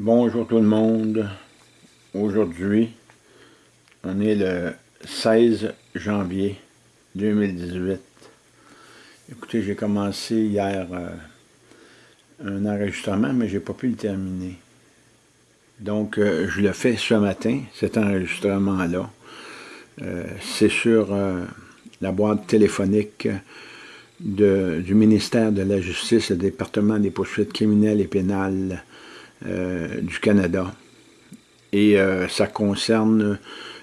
Bonjour tout le monde. Aujourd'hui, on est le 16 janvier 2018. Écoutez, j'ai commencé hier euh, un enregistrement, mais j'ai pas pu le terminer. Donc, euh, je le fais ce matin, cet enregistrement-là. Euh, c'est sur la boîte téléphonique du ministère de la Justice, le département des poursuites criminelles et pénales euh, du Canada. Et euh, ça concerne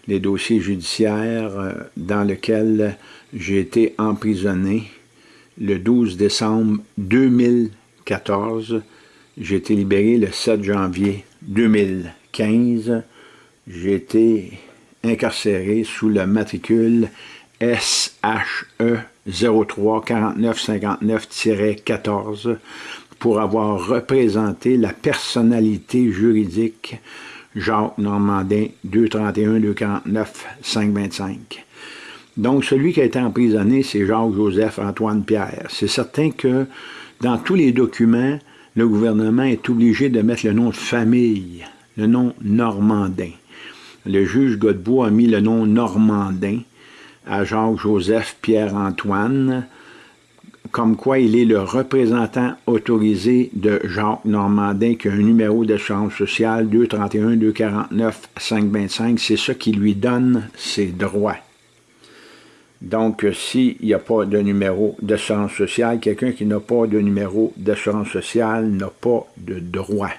les dossiers judiciaires euh, dans lesquels j'ai été emprisonné le 12 décembre 2014. J'ai été libéré le 7 janvier 2015. J'ai été incarcéré sous le matricule SHE 03 14 pour avoir représenté la personnalité juridique Jacques Normandin 231 249 525. Donc, celui qui a été emprisonné, c'est Jacques-Joseph Antoine Pierre. C'est certain que dans tous les documents, le gouvernement est obligé de mettre le nom de famille, le nom Normandin. Le juge Godbout a mis le nom Normandin à Jacques-Joseph Pierre-Antoine, comme quoi il est le représentant autorisé de Jacques Normandin, qui a un numéro d'assurance sociale 231-249-525. C'est ça qui lui donne ses droits. Donc, s'il n'y a pas de numéro d'assurance sociale, quelqu'un qui n'a pas de numéro d'assurance sociale n'a pas de droit.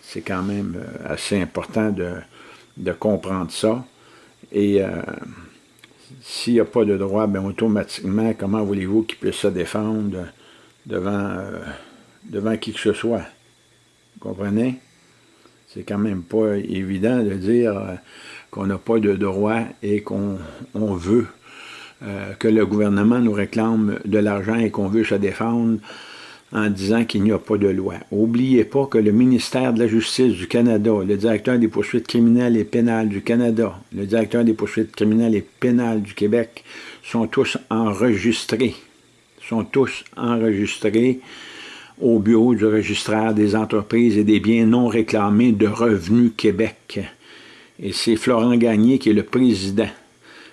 C'est quand même euh, assez important de, comprendre ça. Et... Euh, s'il n'y a pas de droit, bien automatiquement, comment voulez-vous qu'il puisse se défendre devant, euh, devant qui que ce soit? Vous comprenez? C'est quand même pas évident de dire euh, qu'on n'a pas de droit et qu'on veut euh, que le gouvernement nous réclame de l'argent et qu'on veut se défendre en disant qu'il n'y a pas de loi. N'oubliez pas que le ministère de la Justice du Canada, le directeur des poursuites criminelles et pénales du Canada, le directeur des poursuites criminelles et pénales du Québec sont tous enregistrés, sont tous enregistrés au bureau du registraire des entreprises et des biens non réclamés de Revenu Québec. Et c'est Florent Gagné qui est le président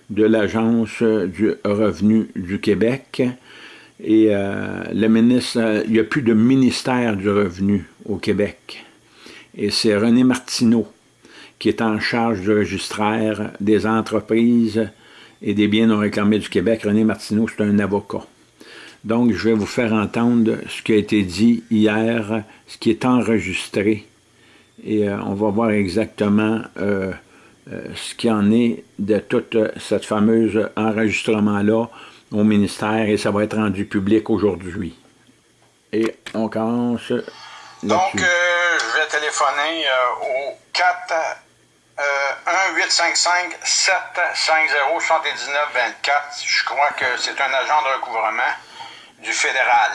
de l'Agence du revenu du Québec, et euh, le ministre, euh, il n'y a plus de ministère du revenu au Québec. Et c'est René Martineau qui est en charge du registraire des entreprises et des biens non réclamés du Québec. René Martineau, c'est un avocat. Donc, je vais vous faire entendre ce qui a été dit hier, ce qui est enregistré. Et euh, on va voir exactement ce qu'il en est de tout cette fameuse enregistrement-là au ministère et ça va être rendu public aujourd'hui. Et on commence Donc, euh, je vais téléphoner euh, au 4 1 855 750 79 24. Je crois que c'est un agent de recouvrement du fédéral.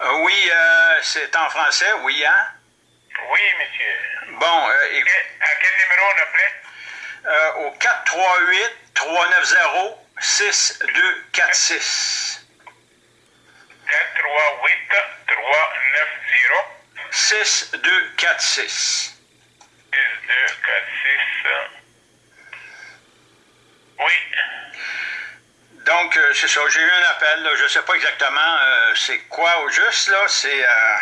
Euh, oui, euh, c'est en français, oui, hein? Oui, monsieur. Bon, euh, écoute. À quel numéro on appelait? Euh, au 438-390-6246. 438-390. 6246. 6246. Oui. Donc, euh, c'est ça, j'ai eu un appel, je ne sais pas exactement euh, c'est quoi au juste, là, c'est, euh,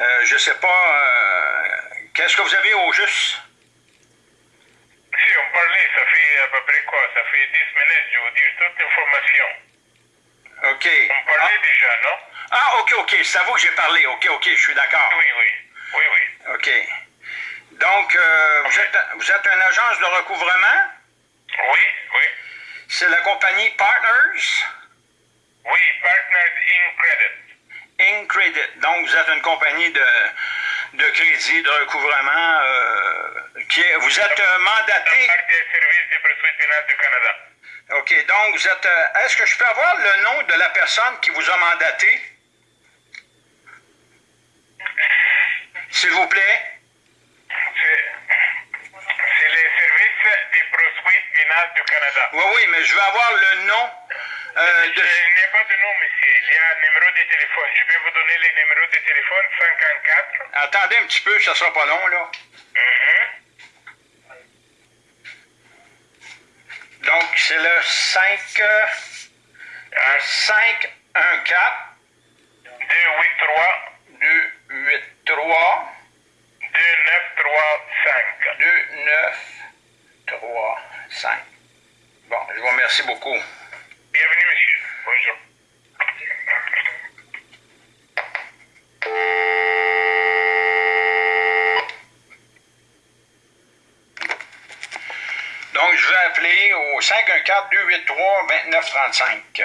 euh, je sais pas, qu'est-ce que vous avez au juste? Si, on parlait, ça fait à peu près quoi? Ça fait 10 minutes, je vous dire toute l'information. OK. On parlait ah. déjà, non? Ah, OK, OK, c'est à vous que j'ai parlé, OK, OK, je suis d'accord. Oui, oui, oui, oui. OK. Donc, Vous, êtes, vous êtes une agence de recouvrement? Oui. C'est la compagnie Partners? Oui, Partners In Credit. Donc, vous êtes une compagnie de, de crédit, de recouvrement. Euh, qui est, vous êtes euh, mandaté... Des du Canada. OK, donc vous êtes. euh, Est-ce que je peux avoir le nom de la personne qui vous a mandaté? S'il vous plaît. C'est c'est les services des poursuites pénales du Canada. Oui, oui, mais je veux avoir le nom euh, Il de. n'y a pas de nom, monsieur. Il y a un numéro de téléphone. Je peux vous donner les numéros de téléphone 54. Attendez un petit peu, ça sera pas long, là. Mhm. Donc, c'est le 5. euh, 5 1 4 283 2 8 3 2935. 2 9 3 5. Bon, je vous remercie beaucoup. Bienvenue, monsieur. Bonjour. Donc, je vais appeler au 514 283 2935.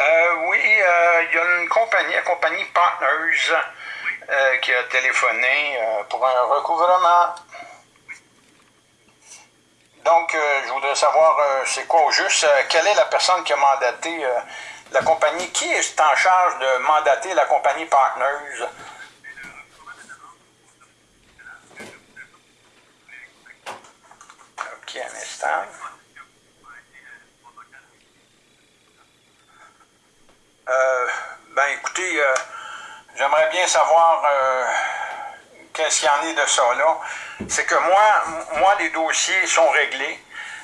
Euh, oui, euh, il y a une compagnie, la compagnie Partners, euh, qui a téléphoné euh, pour un recouvrement. Donc, euh, je voudrais savoir, c'est quoi au juste, quelle est la personne qui a mandaté la compagnie, qui est en charge de mandater la compagnie Partners? Ok, un instant. Euh, ben écoutez, euh, j'aimerais bien savoir euh, qu'il y en est de ça là. C'est que moi, moi, les dossiers sont réglés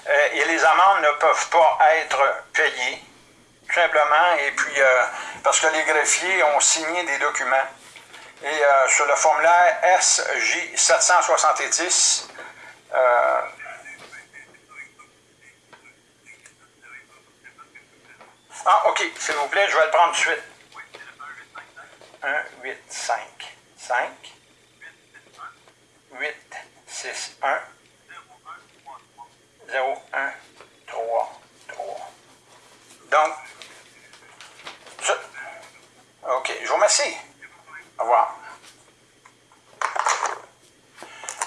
euh, et les amendes ne peuvent pas être payées, tout simplement. Et puis, euh, parce que les greffiers ont signé des documents. Et euh, sur le formulaire SJ 770, euh, Ah, OK, s'il vous plaît, je vais le prendre tout de suite. 1, 8, 5, 5, 8, 6, 1, 0, 1, 3, 3. Donc. OK, je vous remercie. Au revoir.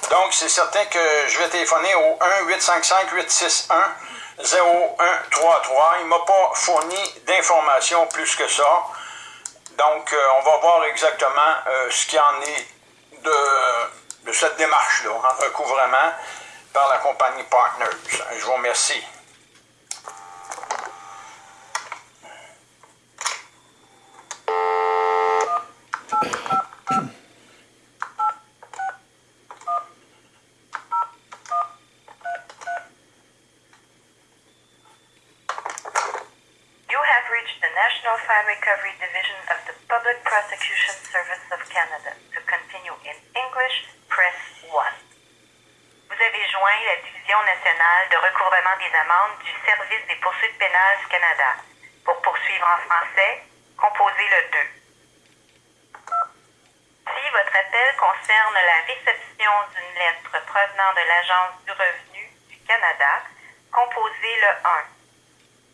Donc, c'est certain que je vais téléphoner au 1-855-861-0133. Il ne m'a pas fourni d'informations plus que ça. Donc, euh, on va voir exactement euh, ce qu'il en est de, de cette démarche-là, en recouvrement par la compagnie Partners. Je vous remercie. You have reached the National Fire Recovery Division of the Public Prosecution Service of Canada. To continue in English, press 1. Vous avez joint la Division nationale de recouvrement des amendes du Service des poursuites pénales Canada. Pour poursuivre en français, composez le 2. Si votre appel concerne la réception d'une lettre provenant de l'Agence du revenu du Canada, composez le 1.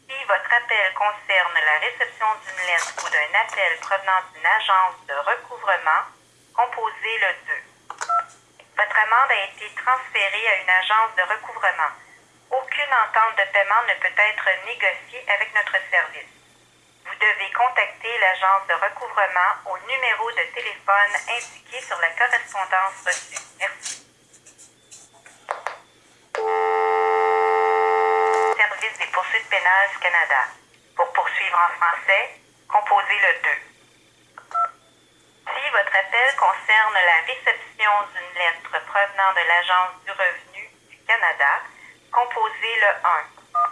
Si votre appel concerne la réception d'une lettre ou d'un appel provenant d'une agence de recouvrement, composez le 2. Votre amende a été transférée à une agence de recouvrement. Aucune entente de paiement ne peut être négociée avec notre service. Vous devez contacter l'agence de recouvrement au numéro de téléphone indiqué sur la correspondance reçue. Merci. Service des poursuites pénales du Canada. Pour poursuivre en français, composez le 2. Si votre appel concerne la réception d'une lettre provenant de l'Agence du revenu du Canada, composez le 1.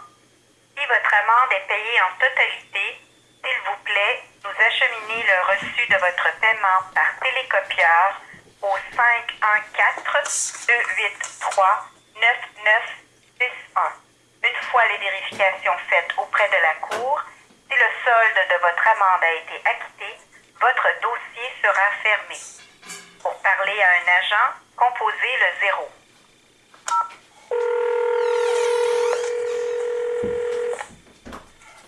Si votre amende est payée en totalité, s'il vous plaît, nous acheminez le reçu de votre paiement par télécopieur au 514 283 9961. Une fois les vérifications faites auprès de la Cour, si le solde de votre amende a été acquitté, votre dossier sera fermé. Pour parler à un agent, composez le 0.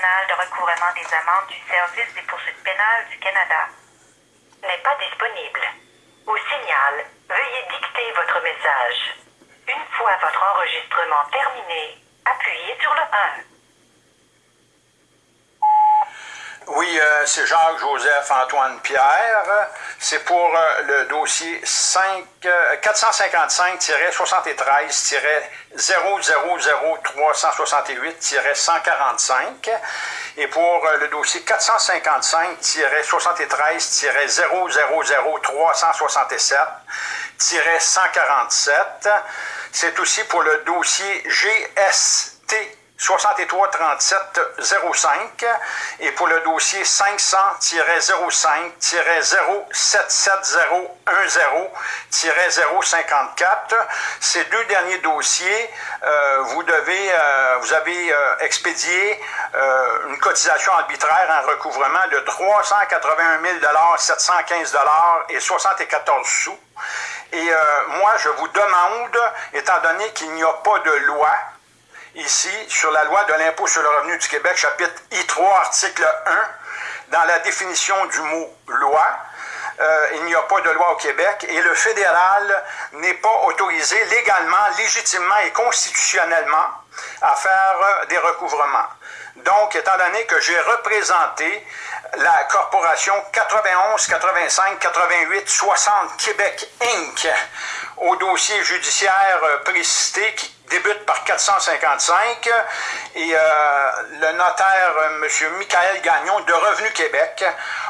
nationale de recouvrement des amendes du Service des poursuites pénales du Canada. N'est pas disponible. Au signal, veuillez dicter votre message. Une fois votre enregistrement terminé, appuyez sur le 1. Oui, euh, c'est Jacques-Joseph Antoine Pierre. C'est pour euh, le dossier 5, euh, 455-000-368-145 et pour le dossier 455-000-367-147. C'est aussi pour le dossier GST 633705 et pour le dossier 500-05-07710-054. Ces deux derniers dossiers, euh, vous devez, euh, vous avez euh, expédié euh, une cotisation arbitraire en recouvrement de 381 715 et 74 sous. Et moi, je vous demande, étant donné qu'il n'y a pas de loi ici sur la loi de l'impôt sur le revenu du Québec, chapitre I3, article 1, dans la définition du mot loi. Euh, il n'y a pas de loi au Québec et le fédéral n'est pas autorisé légalement, légitimement et constitutionnellement à faire des recouvrements. Donc, étant donné que j'ai représenté la corporation 91, 85, 88, 60 Québec Inc. au dossier judiciaire euh, précité qui débute par 455 et euh, le notaire euh, M. Michael Gagnon de Revenu Québec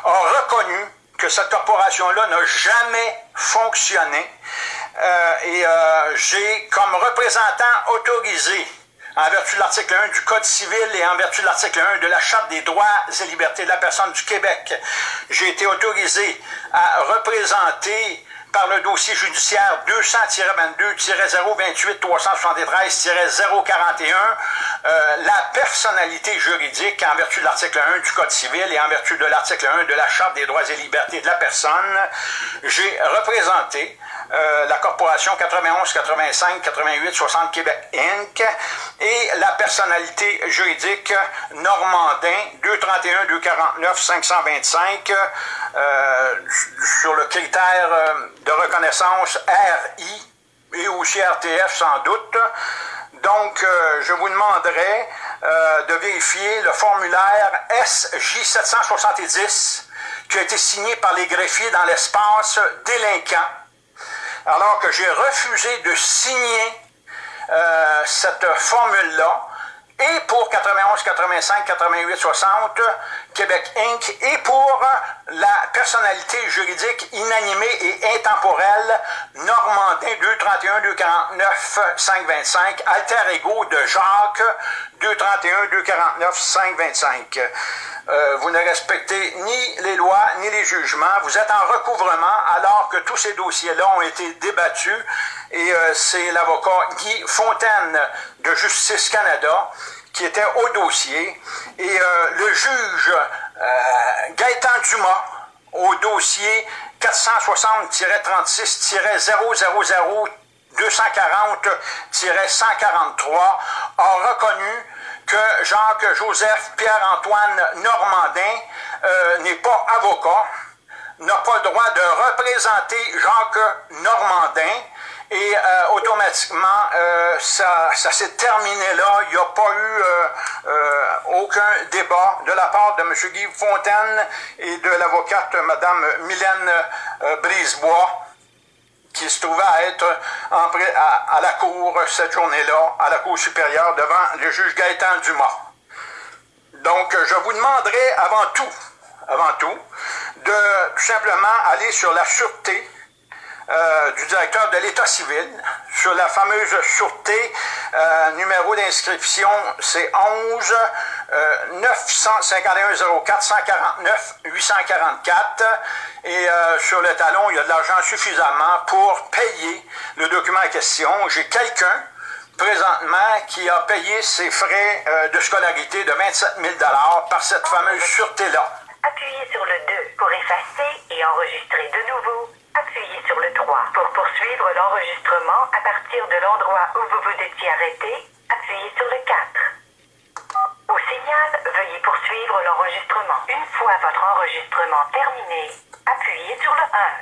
a reconnu que cette corporation-là n'a jamais fonctionné euh, et j'ai comme représentant autorisé en vertu de l'article 1 du Code civil et en vertu de l'article 1 de la Charte des droits et libertés de la personne du Québec, j'ai été autorisé à représenter par le dossier judiciaire 200-22-028-373-041 euh, la personnalité juridique en vertu de l'article 1 du Code civil et en vertu de l'article 1 de la Charte des droits et libertés de la personne. J'ai représenté euh, la corporation 91, 85, 88, 60 Québec Inc. et la personnalité juridique Normandin 231, 249, 525 euh, sur le critère euh, de reconnaissance RI et aussi RTF sans doute. Donc, euh, je vous demanderai de vérifier le formulaire SJ770 qui a été signé par les greffiers dans l'espace délinquant, alors que j'ai refusé de signer euh, cette formule-là. Et pour 91, 85, 88, 60, Québec Inc., et pour la personnalité juridique inanimée et intemporelle Normandin 231, 249, 525, alter ego de Jacques 231, 249, 525. Euh, vous ne respectez ni les lois ni les jugements. Vous êtes en recouvrement alors que tous ces dossiers-là ont été débattus et euh, c'est l'avocat Guy Fontaine de Justice Canada qui était au dossier. Et euh, le juge euh, Gaëtan Dumas au dossier 460-36-000 240-143 a reconnu que Jacques-Joseph Pierre-Antoine Normandin euh, n'est pas avocat, n'a pas le droit de représenter Jacques Normandin et euh, automatiquement, euh, ça, ça s'est terminé là. Il n'y a pas eu euh, euh, aucun débat de la part de M. Guy Fontaine et de l'avocate Mme Mylène euh, Brisebois qui se trouvait à être à, à la cour cette journée-là, à la cour supérieure devant le juge Gaëtan Dumas. Donc, je vous demanderai avant tout, avant tout, de tout simplement aller sur la sûreté euh, du directeur de l'État civil sur la fameuse sûreté. Euh, numéro d'inscription, c'est 11 951 04 149 844. Et sur le talon, il y a de l'argent suffisamment pour payer le document en question. J'ai quelqu'un présentement qui a payé ses frais de scolarité de 27 000 par cette fameuse sûreté-là. Appuyez sur le 2 pour effacer et enregistrer de nouveau. Appuyez sur le 3 pour poursuivre l'enregistrement à partir de l'endroit où vous vous étiez arrêté. Appuyez sur le 4. Au signal, veuillez poursuivre l'enregistrement. Une fois votre enregistrement terminé, appuyez sur le 1.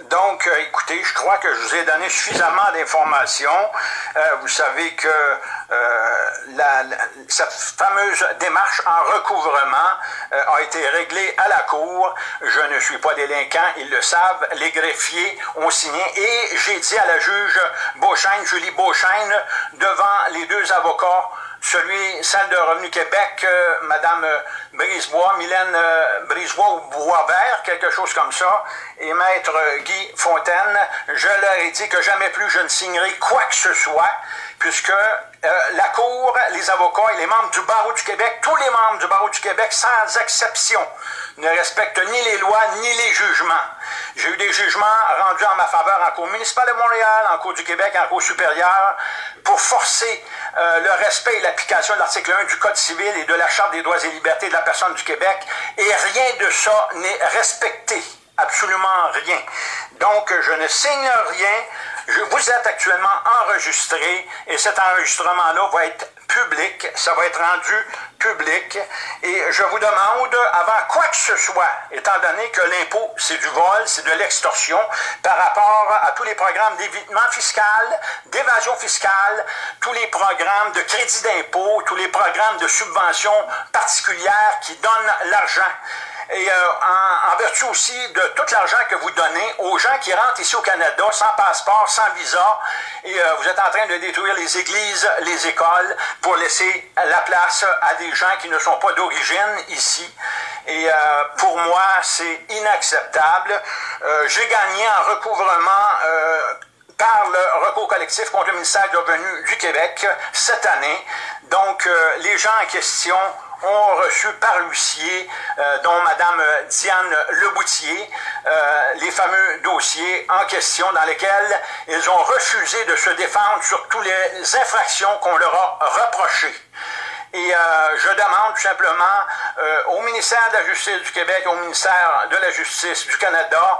Donc, euh, écoutez, je crois que je vous ai donné suffisamment d'informations. Euh, vous savez que euh, cette fameuse démarche en recouvrement a été réglée à la Cour. Je ne suis pas délinquant, ils le savent. Les greffiers ont signé et j'ai dit à la juge Beauchesne, Julie Beauchesne, devant les deux avocats, celui, celle de Revenu Québec, euh, Madame euh, Brisebois, Mylène euh, Brisebois ou Boisvert, quelque chose comme ça, et Maître Guy Fontaine, je leur ai dit que jamais plus je ne signerai quoi que ce soit, puisque la Cour, les avocats et les membres du barreau du Québec, tous les membres du barreau du Québec, sans exception, ne respectent ni les lois ni les jugements. J'ai eu des jugements rendus en ma faveur en Cour municipale de Montréal, en Cour du Québec, en Cour supérieure, pour forcer euh, le respect et l'application de l'article 1 du Code civil et de la Charte des droits et libertés de la personne du Québec, et rien de ça n'est respecté. Absolument rien. Donc, je ne signe rien. Je, vous êtes actuellement enregistré et cet enregistrement-là va être public, ça va être rendu public. Et je vous demande, avant quoi que ce soit, étant donné que l'impôt, c'est du vol, c'est de l'extorsion, par rapport à tous les programmes d'évitement fiscal, d'évasion fiscale, tous les programmes de crédit d'impôt, tous les programmes de subventions particulières qui donnent l'argent et euh, en, vertu aussi de tout l'argent que vous donnez aux gens qui rentrent ici au Canada sans passeport, sans visa, et euh, vous êtes en train de détruire les églises, les écoles, pour laisser la place à des gens qui ne sont pas d'origine ici. Et euh, pour moi, c'est inacceptable. J'ai gagné en recouvrement par le recours collectif contre le ministère du Revenu du Québec cette année. Donc, les gens en question ont reçu par l'huissier, euh, dont Mme Diane Leboutier, euh, les fameux dossiers en question dans lesquels ils ont refusé de se défendre sur toutes les infractions qu'on leur a reprochées. Et euh, je demande tout simplement au ministère de la Justice du Québec, au ministère de la Justice du Canada,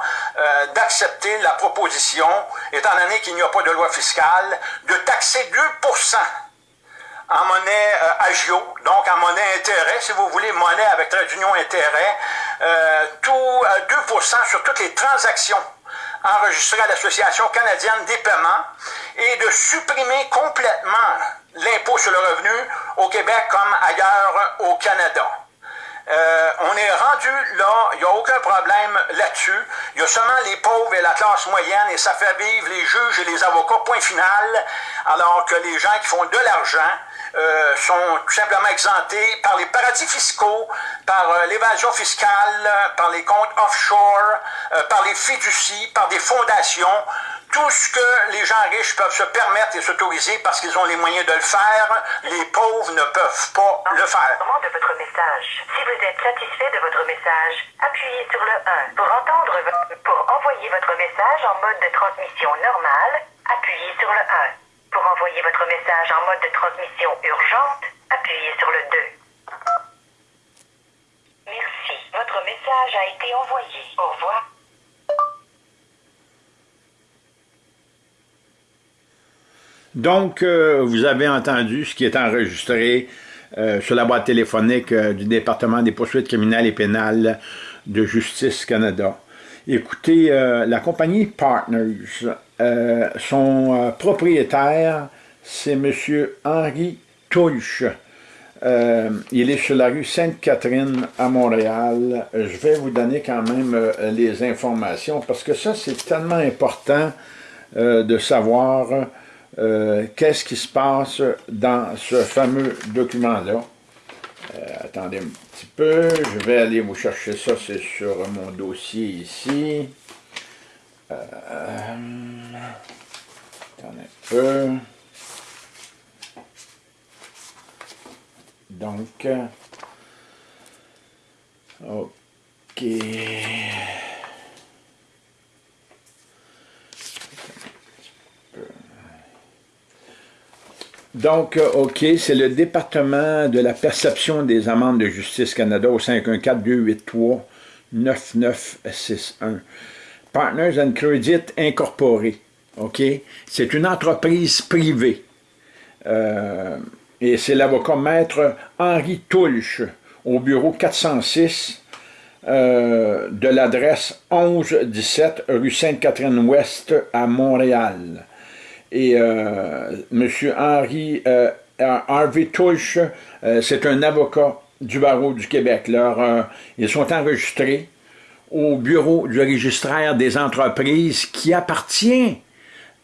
d'accepter la proposition, étant donné qu'il n'y a pas de loi fiscale, de taxer 2 en monnaie euh, agio, donc en monnaie intérêt, si vous voulez, monnaie avec trait d'union intérêt, euh, tout 2% euh, sur toutes les transactions enregistrées à l'Association canadienne des paiements et de supprimer complètement l'impôt sur le revenu au Québec comme ailleurs au Canada. Euh, on est rendu là, il n'y a aucun problème là-dessus. Il y a seulement les pauvres et la classe moyenne et ça fait vivre les juges et les avocats, point final, alors que les gens qui font de l'argent euh, sont tout simplement exemptés par les paradis fiscaux, par euh, l'évasion fiscale, par les comptes offshore, par les fiducies, par des fondations, tout ce que les gens riches peuvent se permettre et s'autoriser parce qu'ils ont les moyens de le faire, les pauvres ne peuvent pas le faire. de votre message. Si vous êtes satisfait de votre message, appuyez sur le 1. Pour entendre pour envoyer votre message en mode de transmission normale, appuyez sur le 1. Pour envoyer votre message en mode de transmission urgente, appuyez sur le 2. Merci. Votre message a été envoyé. Au revoir. Donc, euh, vous avez entendu ce qui est enregistré euh, sur la boîte téléphonique euh, du département des poursuites criminelles et pénales de Justice Canada. Écoutez, la compagnie Partners, son propriétaire, c'est M. Henri Touche. il est sur la rue Sainte-Catherine à Montréal. Je vais vous donner quand même les informations parce que ça, c'est tellement important de savoir euh, qu'est-ce qui se passe dans ce fameux document-là. Euh, attendez un petit peu, je vais aller vous chercher ça, c'est sur mon dossier ici. Euh. Donc, OK. Donc, OK, c'est le département de la perception des amendes de Justice Canada au 514-283-9961. Partners and Credit Incorporé. OK? C'est une entreprise privée. Euh, et c'est l'avocat maître Henri Toulche au bureau 406 euh, de l'adresse 1117 rue Sainte-Catherine-Ouest à Montréal. Et euh, M. Henri Harvey Touche, euh, c'est un avocat du barreau du Québec. Leur, ils sont enregistrés au bureau du registraire des entreprises qui appartient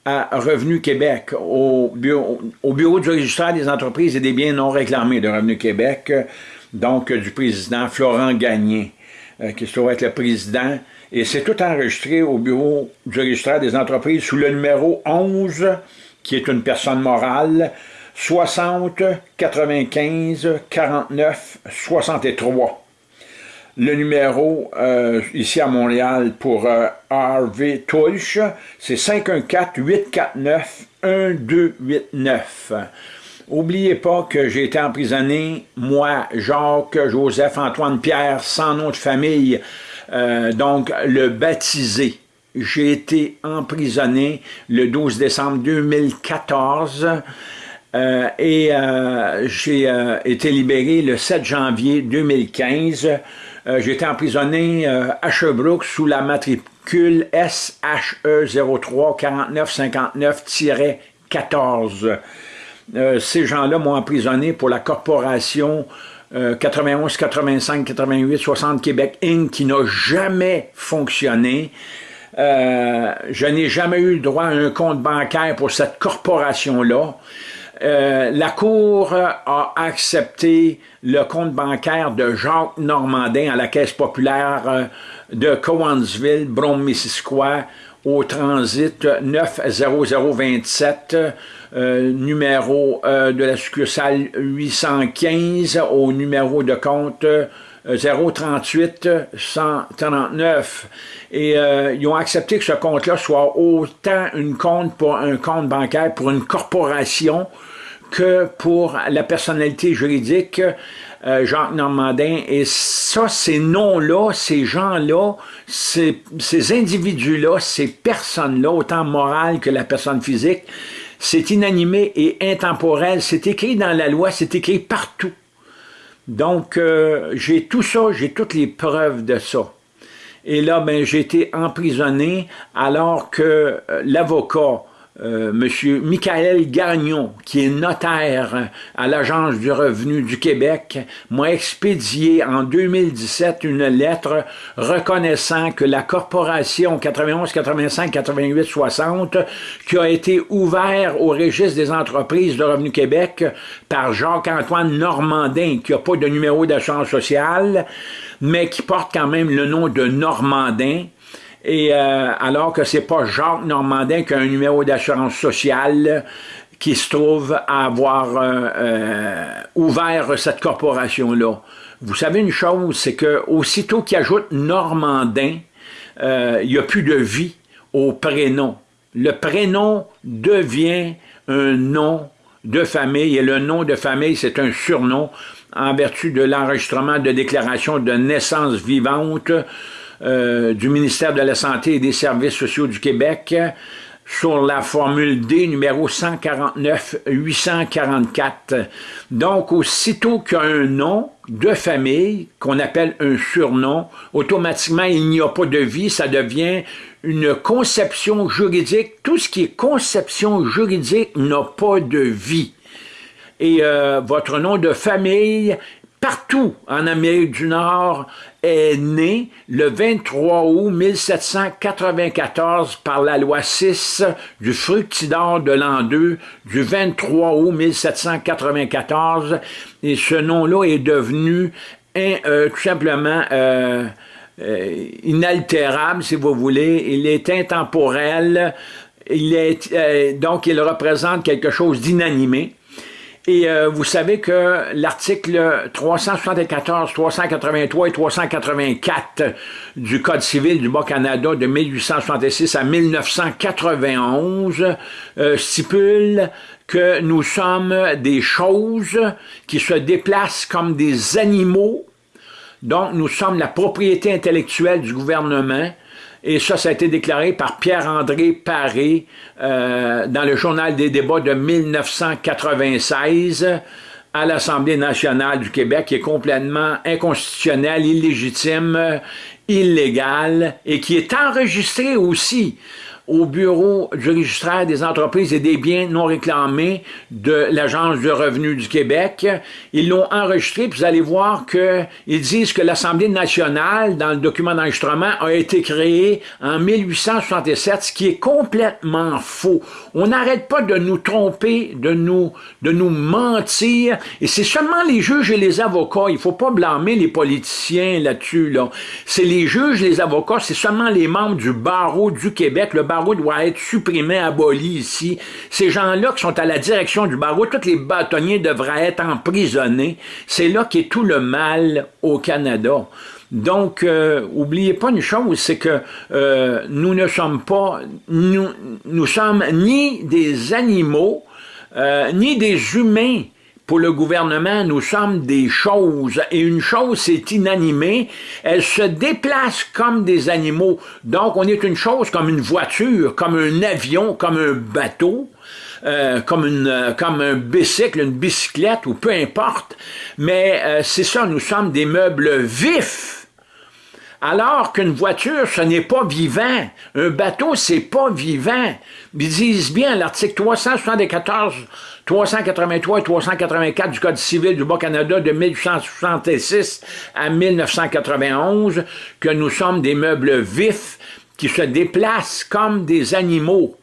à Revenu Québec, au bureau, au bureau du registraire des entreprises et des biens non réclamés de Revenu Québec, donc du président Florent Gagné, qui se trouve être le président. Et c'est tout enregistré au bureau du registraire des entreprises sous le numéro 11, qui est une personne morale, 60 95 49 63. Le numéro euh, ici à Montréal pour euh, Harvey Tulch, c'est 514-849-1289. Oubliez pas que j'ai été emprisonné, moi, Jacques, Joseph, Antoine, Pierre, sans nom de famille, euh, donc le baptisé. J'ai été emprisonné le 12 décembre 2014 euh, et euh, j'ai été libéré le 7 janvier 2015. J'ai été emprisonné à Sherbrooke sous la matricule SHE 03 4959-14. ces gens-là m'ont emprisonné pour la corporation 91, 85, 88, 60 Québec Inc. qui n'a jamais fonctionné. Euh, je n'ai jamais eu le droit à un compte bancaire pour cette corporation-là. Euh, la Cour a accepté le compte bancaire de Jacques Normandin à la Caisse populaire euh, de Cowansville, Brome-Missisquoi, au transit 90027 euh, numéro de la succursale 815 au numéro de compte 038 euh, 139. Et ils ont accepté que ce compte-là soit autant un compte bancaire pour une corporation que pour la personnalité juridique Jacques Normandin. Et ça, ces noms-là, ces gens-là, ces, ces individus-là, ces personnes-là, autant morales que la personne physique, c'est inanimé et intemporel, c'est écrit dans la loi, c'est écrit partout. Donc, euh, j'ai tout ça, j'ai toutes les preuves de ça. Et là, ben, j'ai été emprisonné alors que euh, l'avocat euh, Monsieur Michael Gagnon, qui est notaire à l'Agence du revenu du Québec, m'a expédié en 2017 une lettre reconnaissant que la corporation 91, 85, 88, 60, qui a été ouverte au registre des entreprises de Revenu Québec par Jacques-Antoine Normandin, qui n'a pas de numéro d'assurance sociale, mais qui porte quand même le nom de Normandin, et euh, alors que c'est pas Jacques Normandin qui a un numéro d'assurance sociale qui se trouve à avoir euh, euh, ouvert cette corporation-là. Vous savez une chose, c'est que aussitôt qu'il ajoute Normandin, il n'y a plus de vie au prénom. Le prénom devient un nom de famille et le nom de famille, c'est un surnom en vertu de l'enregistrement de déclaration de naissance vivante euh, du ministère de la Santé et des Services sociaux du Québec sur la formule D numéro 149-844. Donc, aussitôt qu'il nom de famille, qu'on appelle un surnom, automatiquement, il n'y a pas de vie, ça devient une conception juridique. Tout ce qui est conception juridique n'a pas de vie. Et euh, votre nom de famille partout en Amérique du Nord est né le 23 août 1794 par la loi 6 du fructidor de l'an 2 du 23 août 1794 et ce nom-là est devenu euh, tout simplement euh, inaltérable, si vous voulez. Il est intemporel. Il est, donc, il représente quelque chose d'inanimé. Et euh, vous savez que l'article 374, 383 et 384 du Code civil du Bas-Canada de 1866 à 1991 euh, stipule que nous sommes des choses qui se déplacent comme des animaux. Donc, nous sommes la propriété intellectuelle du gouvernement et ça, ça a été déclaré par Pierre-André Paré euh, dans le journal des débats de 1996 à l'Assemblée nationale du Québec, qui est complètement inconstitutionnel, illégitime, illégal, et qui est enregistré aussi au bureau du registraire des entreprises et des biens non réclamés de l'Agence du revenu du Québec. Ils l'ont enregistré, puis vous allez voir qu'ils disent que l'Assemblée nationale, dans le document d'enregistrement, a été créée en 1867, ce qui est complètement faux. On n'arrête pas de nous tromper, de nous, de nous mentir, et c'est seulement les juges et les avocats, il faut pas blâmer les politiciens là-dessus, là. C'est les juges, les avocats, c'est seulement les membres du barreau du Québec, le barreau barreau doit être supprimé, aboli ici. Ces gens-là qui sont à la direction du barreau, tous les bâtonniers devraient être emprisonnés. C'est là qu'est tout le mal au Canada. Donc, euh, oubliez pas une chose, c'est que euh, nous ne sommes pas, nous, sommes ni des animaux, euh, ni des humains. Pour le gouvernement, nous sommes des choses, et une chose, c'est inanimé. Elle se déplace comme des animaux. Donc, on est une chose comme une voiture, comme un avion, comme un bateau. Euh, comme, une, comme un bicycle, une bicyclette, ou peu importe. Mais euh, c'est ça, nous sommes des meubles vifs. Alors qu'une voiture, ce n'est pas vivant. Un bateau, c'est pas vivant. Ils disent bien l'article 374 383 et 384 du Code civil du Bas-Canada de 1866 à 1991 que nous sommes des meubles vifs qui se déplacent comme des animaux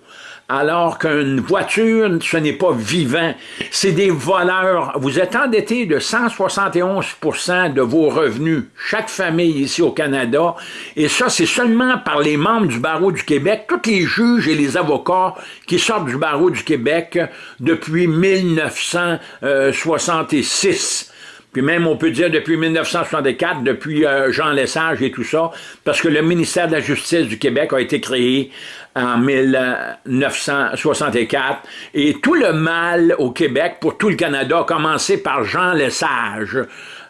alors qu'une voiture, ce n'est pas vivant. C'est des voleurs. Vous êtes endetté de 171% de vos revenus, chaque famille ici au Canada, et ça, c'est seulement par les membres du barreau du Québec, tous les juges et les avocats qui sortent du barreau du Québec depuis 1966 puis même on peut dire depuis 1964, depuis euh, Jean Lesage et tout ça, parce que le ministère de la Justice du Québec a été créé en 1964, et tout le mal au Québec, pour tout le Canada, a commencé par Jean Lesage,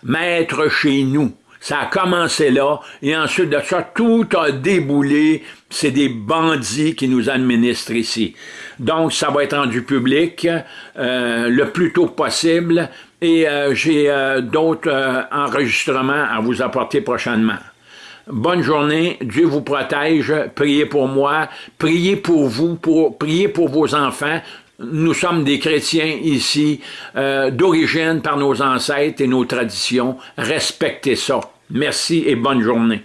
maître chez nous. Ça a commencé là, et ensuite de ça, tout a déboulé. C'est des bandits qui nous administrent ici. Donc, ça va être rendu public euh, le plus tôt possible, et euh, j'ai euh, d'autres enregistrements à vous apporter prochainement. Bonne journée, Dieu vous protège, priez pour moi, priez pour vous, priez pour vos enfants, nous sommes des chrétiens ici, d'origine par nos ancêtres et nos traditions. Respectez ça. Merci et bonne journée.